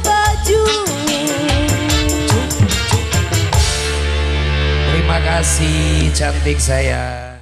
baju. Terima kasih cantik saya.